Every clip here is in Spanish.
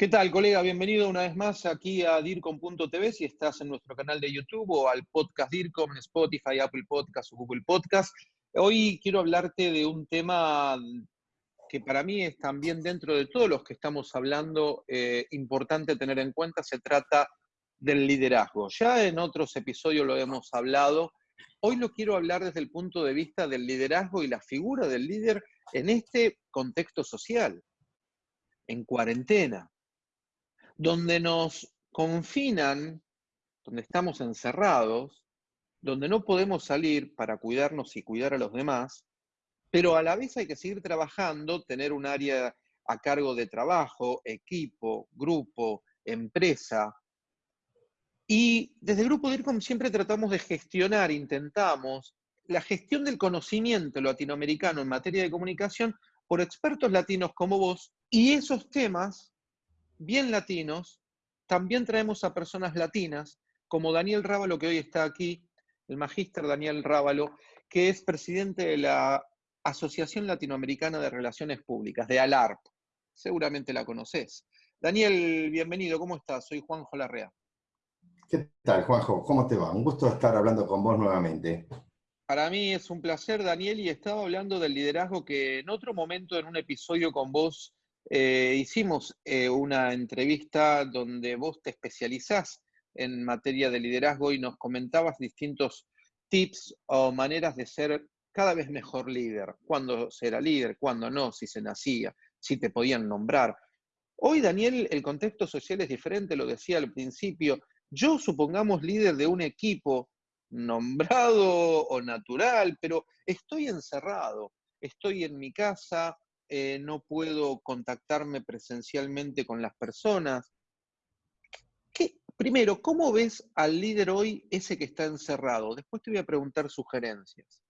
¿Qué tal, colega? Bienvenido una vez más aquí a DIRCOM.tv, si estás en nuestro canal de YouTube o al podcast DIRCOM Spotify, Apple Podcast o Google Podcast. Hoy quiero hablarte de un tema que para mí es también dentro de todos los que estamos hablando eh, importante tener en cuenta, se trata del liderazgo. Ya en otros episodios lo hemos hablado, hoy lo quiero hablar desde el punto de vista del liderazgo y la figura del líder en este contexto social, en cuarentena donde nos confinan, donde estamos encerrados, donde no podemos salir para cuidarnos y cuidar a los demás, pero a la vez hay que seguir trabajando, tener un área a cargo de trabajo, equipo, grupo, empresa. Y desde el grupo DIRCOM siempre tratamos de gestionar, intentamos, la gestión del conocimiento latinoamericano en materia de comunicación por expertos latinos como vos, y esos temas bien latinos, también traemos a personas latinas, como Daniel Rábalo, que hoy está aquí, el magíster Daniel Rábalo, que es presidente de la Asociación Latinoamericana de Relaciones Públicas, de ALARP. Seguramente la conoces. Daniel, bienvenido, ¿cómo estás? Soy Juanjo Larrea. ¿Qué tal, Juanjo? ¿Cómo te va? Un gusto estar hablando con vos nuevamente. Para mí es un placer, Daniel, y estaba hablando del liderazgo que en otro momento, en un episodio con vos, eh, hicimos eh, una entrevista donde vos te especializás en materia de liderazgo y nos comentabas distintos tips o maneras de ser cada vez mejor líder, cuándo ser líder, cuándo no, si se nacía, si te podían nombrar. Hoy, Daniel, el contexto social es diferente, lo decía al principio. Yo, supongamos, líder de un equipo nombrado o natural, pero estoy encerrado, estoy en mi casa, eh, no puedo contactarme presencialmente con las personas. primero, ¿cómo ves al líder hoy ese que está encerrado? Después te voy a preguntar sugerencias.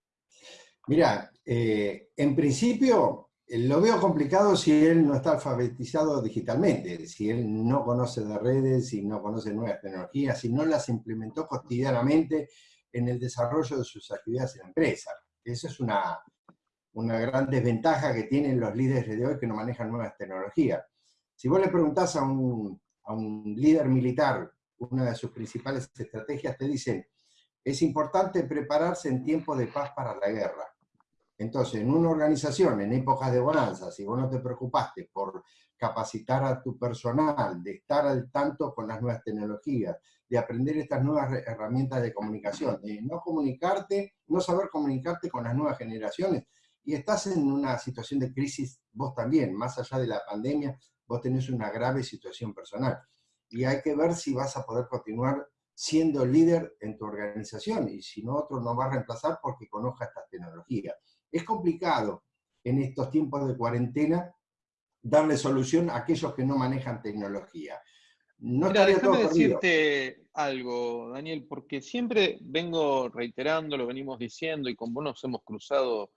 Mira, eh, en principio eh, lo veo complicado si él no está alfabetizado digitalmente, si él no conoce de redes, si no conoce nuevas tecnologías, si no las implementó cotidianamente en el desarrollo de sus actividades en la empresa. Eso es una, una gran desventaja que tienen los líderes de hoy que no manejan nuevas tecnologías. Si vos le preguntás a un, líder militar una de sus principales estrategias, te dicen, es importante prepararse en tiempo de paz para la guerra. Entonces, en una organización, en épocas de bonanza, si vos no te preocupaste por capacitar a tu personal, de estar al tanto con las nuevas tecnologías, de aprender estas nuevas herramientas de comunicación, de no comunicarte, no saber comunicarte con las nuevas generaciones, y estás en una situación de crisis vos también, más allá de la pandemia, vos tenés una grave situación personal. Y hay que ver si vas a poder continuar siendo líder en tu organización, y si no, otro no va a reemplazar porque conozca esta tecnología. Es complicado en estos tiempos de cuarentena darle solución a aquellos que no manejan tecnología. No Mira, déjame decirte algo, Daniel, porque siempre vengo reiterando, lo venimos diciendo, y con vos nos hemos cruzado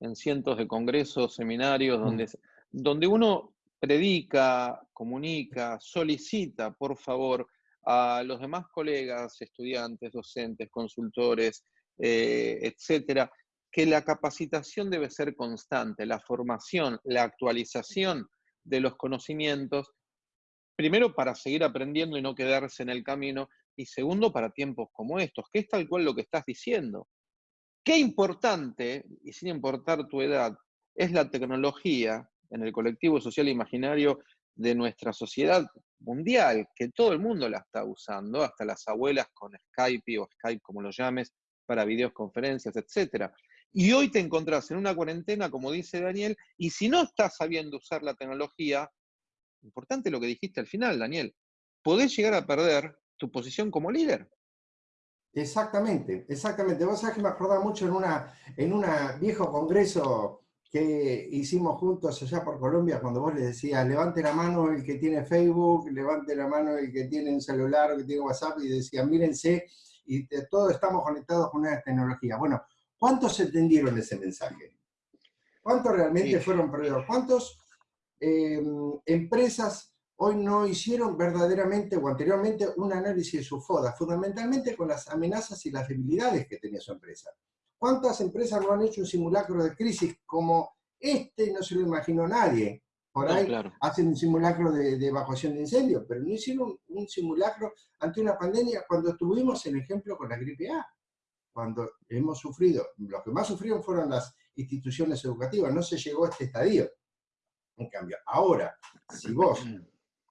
en cientos de congresos, seminarios, mm. donde, donde uno predica, comunica, solicita, por favor, a los demás colegas, estudiantes, docentes, consultores, eh, etcétera, que la capacitación debe ser constante, la formación, la actualización de los conocimientos, primero para seguir aprendiendo y no quedarse en el camino, y segundo para tiempos como estos, que es tal cual lo que estás diciendo. Qué importante, y sin importar tu edad, es la tecnología en el colectivo social imaginario de nuestra sociedad mundial, que todo el mundo la está usando, hasta las abuelas con Skype o Skype como lo llames, para videoconferencias, etc. Y hoy te encontrás en una cuarentena, como dice Daniel, y si no estás sabiendo usar la tecnología, importante lo que dijiste al final, Daniel, podés llegar a perder tu posición como líder. Exactamente, exactamente. Vos sabés que me acordaba mucho en una, en un viejo congreso que hicimos juntos allá por Colombia, cuando vos le decías, levante la mano el que tiene Facebook, levante la mano el que tiene un celular o que tiene WhatsApp, y decían, mírense, y todos estamos conectados con una tecnología. Bueno, ¿cuántos entendieron ese mensaje? ¿Cuántos realmente fueron perdidos? ¿Cuántos em, empresas hoy no hicieron verdaderamente o anteriormente un análisis de su FODA, fundamentalmente con las amenazas y las debilidades que tenía su empresa. ¿Cuántas empresas no han hecho un simulacro de crisis como este? No se lo imaginó nadie. Por ahí hacen un simulacro de, evacuación de incendio, pero no hicieron un, simulacro ante una pandemia cuando tuvimos el ejemplo con la gripe A. Cuando hemos sufrido, los que más sufrieron fueron las instituciones educativas, no se llegó a este estadio. En cambio, ahora, si vos,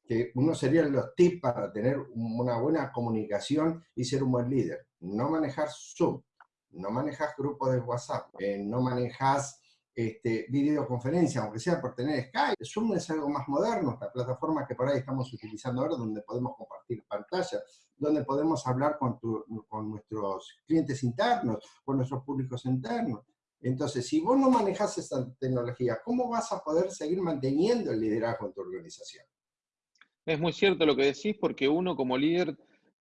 que uno serían los tips para tener una buena comunicación y ser un buen líder, no manejar Zoom, no manejas grupos de WhatsApp, eh, no manejas este, videoconferencia, aunque sea por tener Skype. Zoom es algo más moderno, esta plataforma que por ahí estamos utilizando ahora, donde podemos compartir pantalla, donde podemos hablar con, con nuestros clientes internos, con nuestros públicos internos. Entonces, si vos no manejas esa tecnología, ¿cómo vas a poder seguir manteniendo el liderazgo en tu organización? Es muy cierto lo que decís, porque uno como líder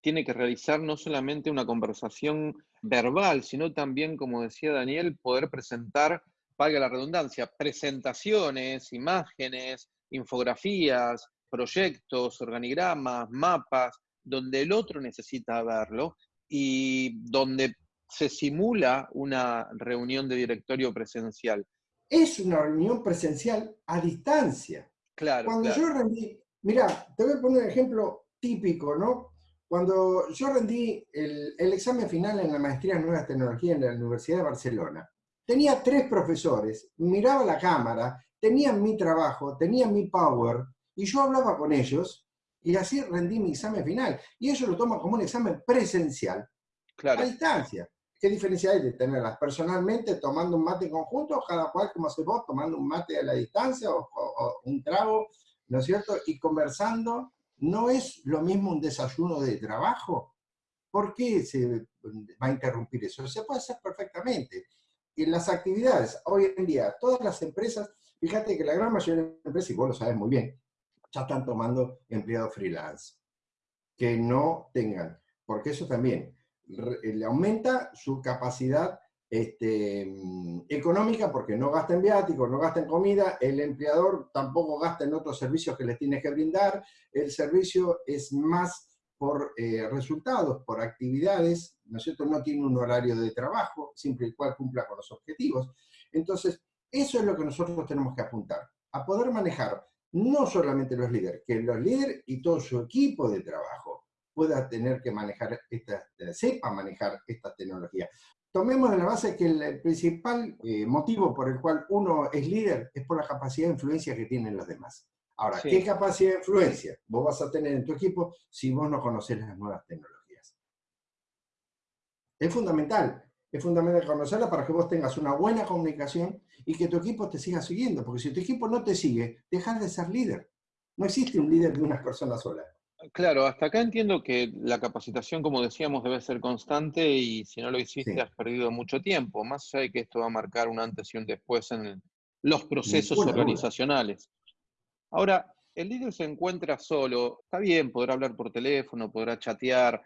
tiene que realizar no solamente una conversación verbal, sino también, como decía Daniel, poder presentar valga la redundancia, presentaciones, imágenes, infografías, proyectos, organigramas, mapas, donde el otro necesita verlo y donde se simula una reunión de directorio presencial. Es una reunión presencial a distancia. Claro. Cuando yo rendí, mira, te voy a poner un ejemplo típico, ¿no? Cuando yo rendí el, el examen final en la maestría en Nuevas Tecnologías en la Universidad de Barcelona, Tenía tres profesores, miraba la cámara, tenían mi trabajo, tenían mi power, y yo hablaba con ellos, y así rendí mi examen final. Y ellos lo toman como un examen presencial, a distancia. ¿Qué diferencia hay de tenerlas personalmente tomando un mate conjunto, cada cual como hace vos, tomando un mate a la distancia o, o, un trago, ¿no es cierto? Y conversando, ¿no es lo mismo un desayuno de trabajo? ¿Por qué se va a interrumpir eso? Se puede hacer perfectamente en las actividades, hoy en día, todas las empresas, fíjate que la gran mayoría de las empresas, y vos lo sabes muy bien, ya están tomando empleados freelance, que no tengan, porque eso también le aumenta su capacidad este, mm, económica porque no gasta en viáticos, no gasta en comida, el empleador tampoco gasta en otros servicios que le tienes que brindar, el servicio es más por eh, resultados, por actividades, ¿no es cierto? No tiene un horario de trabajo, siempre y cual cumpla con los objetivos. Entonces, eso es lo que nosotros tenemos que apuntar, a poder manejar no solamente los líderes, que los líderes y todo su equipo de trabajo pueda tener que manejar, esta, sepa manejar esta tecnología. Tomemos de la base que el principal eh, motivo por el cual uno es líder es por la capacidad de influencia que tienen los demás. Ahora, ¿qué capacidad de influencia vos vas a tener en tu equipo si vos no conoces las nuevas tecnologías? Es fundamental, es fundamental conocerlas para que vos tengas una buena comunicación y que tu equipo te siga siguiendo, porque si tu equipo no te sigue, dejas de ser líder. No existe un líder de una persona sola. Claro, hasta acá entiendo que la capacitación, como decíamos, debe ser constante y si no lo hiciste has perdido mucho tiempo, más allá de que esto va a marcar un antes y un después en los procesos organizacionales. Ahora, el líder se encuentra solo, está bien, podrá hablar por teléfono, podrá chatear,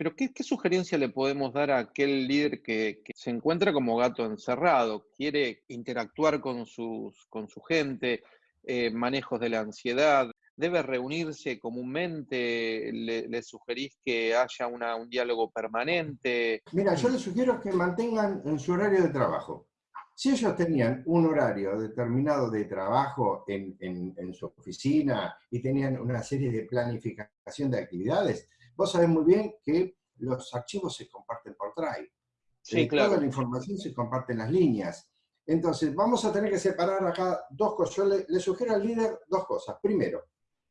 pero ¿qué, sugerencia le podemos dar a aquel líder que, se encuentra como gato encerrado, quiere interactuar con, sus, con su gente, eh, manejos de la ansiedad, debe reunirse comúnmente, le, sugerís que haya un diálogo permanente? Mira, yo le sugiero que mantengan en su horario de trabajo. Si ellos tenían un horario determinado de trabajo en, su oficina y tenían una serie de planificación de actividades, vos sabés muy bien que los archivos se comparten por Drive. Sí, eh, claro. Toda la información se comparte en las líneas. Entonces, vamos a tener que separar acá dos cosas. Yo le, le, sugiero al líder dos cosas. Primero,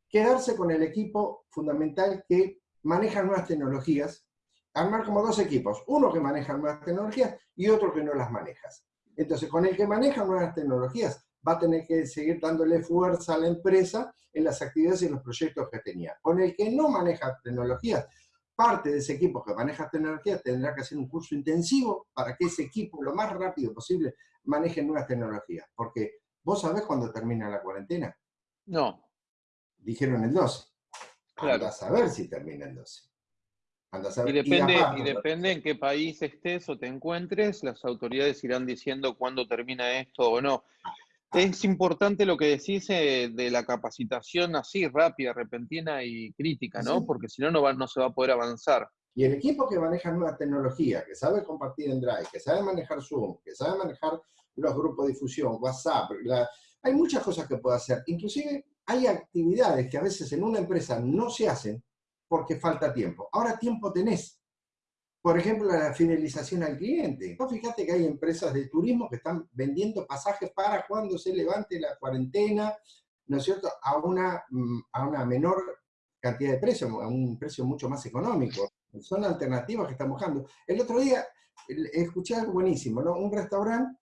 quedarse con el equipo fundamental que maneja nuevas tecnologías, armar como dos equipos, uno que maneja nuevas tecnologías y otro que no las manejas. Entonces, con el que maneja nuevas tecnologías, va a tener que seguir dándole fuerza a la empresa en las actividades y los proyectos que tenía. Con el que no maneja tecnologías, parte de ese equipo que maneja tecnologías tendrá que hacer un curso intensivo para que ese equipo lo más rápido posible maneje nuevas tecnologías. Porque, ¿vos sabés cuándo termina la cuarentena? No. Dijeron el 12. Claro. a saber si termina el 12. Y depende, y, depende en qué país estés o te encuentres, las autoridades irán diciendo cuándo termina esto o no. Es importante lo que decís eh, de la capacitación así, rápida, repentina y crítica, ¿no? Porque si no, no, no se va a poder avanzar. Y el equipo que maneja nueva tecnología, que sabe compartir en Drive, que sabe manejar Zoom, que sabe manejar los grupos de difusión, WhatsApp, hay muchas cosas que puedo hacer. Inclusive hay actividades que a veces en una empresa no se hacen porque falta tiempo. Ahora tiempo tenés. Por ejemplo, la fidelización al cliente. Vos fíjate que hay empresas de turismo que están vendiendo pasajes para cuando se levante la cuarentena, ¿no es cierto?, a una, mm, a una menor cantidad de precio, a un precio mucho más económico. Son alternativas que están buscando. El otro día escuché algo buenísimo, ¿no? Un restaurante,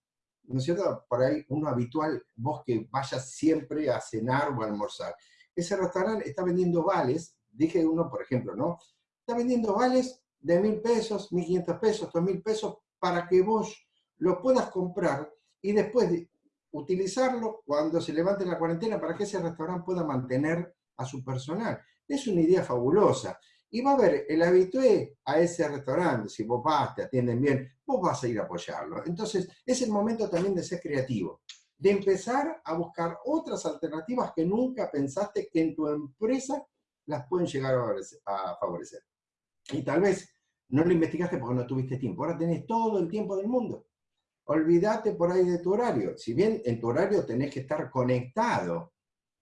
¿no es cierto? Por ahí uno habitual, vos que vayas siempre a cenar o a almorzar. Ese restaurante está vendiendo vales, dije uno, por ejemplo, ¿no? Está vendiendo vales de mil pesos, mil quinientos pesos, dos mil pesos, para que vos lo puedas comprar y después de utilizarlo cuando se levante la cuarentena para que ese restaurante pueda mantener a su personal. Es una idea fabulosa. Y va a ver, el habitué a ese restaurante, si vos vas, te atienden bien, vos vas a ir a apoyarlo. Entonces, es el momento también de ser creativo, de empezar a buscar otras alternativas que nunca pensaste que en tu empresa las pueden llegar a favorecer. Y tal vez no lo investigaste porque no tuviste tiempo. Ahora tenés todo el tiempo del mundo. Olvídate por ahí de tu horario. Si bien en tu horario tenés que estar conectado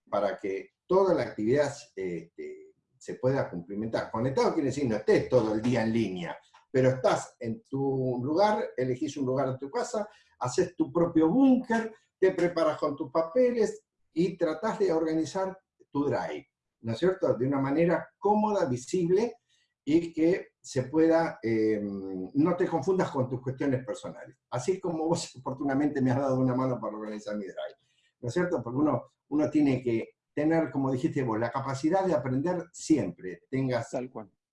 para que toda la actividad este, se pueda cumplimentar. Conectado quiere decir no estés todo el día en línea, pero estás en tu lugar, elegís un lugar en tu casa, haces tu propio búnker, te preparas con tus papeles y tratás de organizar tu drive, ¿no es cierto? De una manera cómoda, visible y que se pueda, eh, no te confundas con tus cuestiones personales. Así como vos oportunamente me has dado una mano para organizar mi drive, ¿no es cierto? Porque uno, uno tiene que tener, como dijiste vos, la capacidad de aprender siempre. Tengas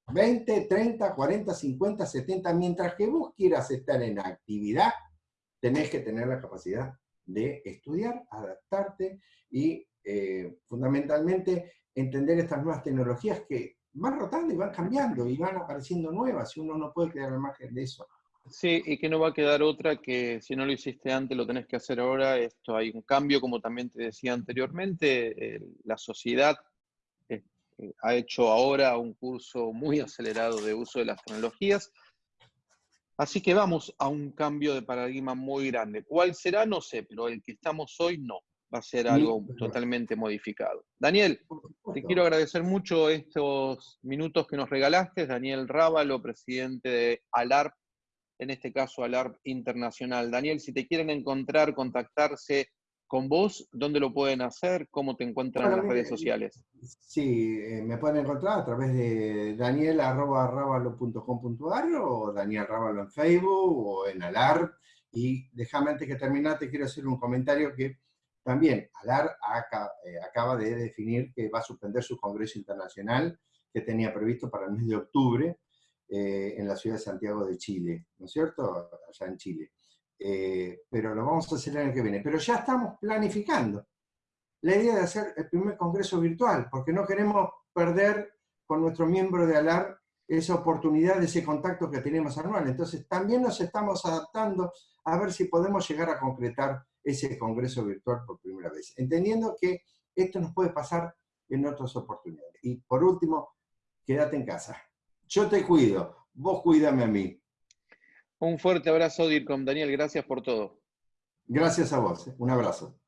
20, 30, 40, 50, 70, mientras que vos quieras estar en actividad, tenés que tener la capacidad de estudiar, adaptarte y eh, fundamentalmente entender estas nuevas tecnologías que van rotando y van cambiando y van apareciendo nuevas y uno no puede quedar al margen de eso. Sí, y que no va a quedar otra que si no lo hiciste antes, lo tenés que hacer ahora. Esto hay un cambio, como también te decía anteriormente, la sociedad eh, eh, ha hecho ahora un curso muy acelerado de uso de las tecnologías. Así que vamos a un cambio de paradigma muy grande. ¿Cuál será? No sé, pero el que estamos hoy no. Va a ser algo totalmente modificado. Daniel, te quiero agradecer mucho estos minutos que nos regalaste. Daniel Rábalo, presidente de ALARP, en este caso ALARP Internacional. Daniel, si te quieren encontrar, contactarse con vos, ¿dónde lo pueden hacer? ¿Cómo te encuentran en las redes sociales? Sí, eh, me pueden encontrar a través de daniel.rábalo.com.ar o Daniel Rábalo en Facebook o en ALARP. Y déjame antes que terminate, quiero hacer un comentario que también ALAR eh, acaba de definir que va a suspender su congreso internacional que tenía previsto para el mes de octubre, eh, en la ciudad de Santiago de Chile, ¿no es cierto? Allá en Chile. Eh, pero lo vamos a hacer el año que viene. Pero ya estamos planificando la idea de hacer el primer congreso virtual, porque no queremos perder con nuestro miembro de ALAR esa oportunidad, ese contacto que tenemos anual. Entonces también nos estamos adaptando a ver si podemos llegar a concretar ese congreso virtual por primera vez, entendiendo que esto nos puede pasar en otras oportunidades. Y por último, quédate en casa. Yo te cuido, vos cuídame a mí. Un fuerte abrazo, DIRCOM. Daniel, gracias por todo. Gracias a vos, un abrazo.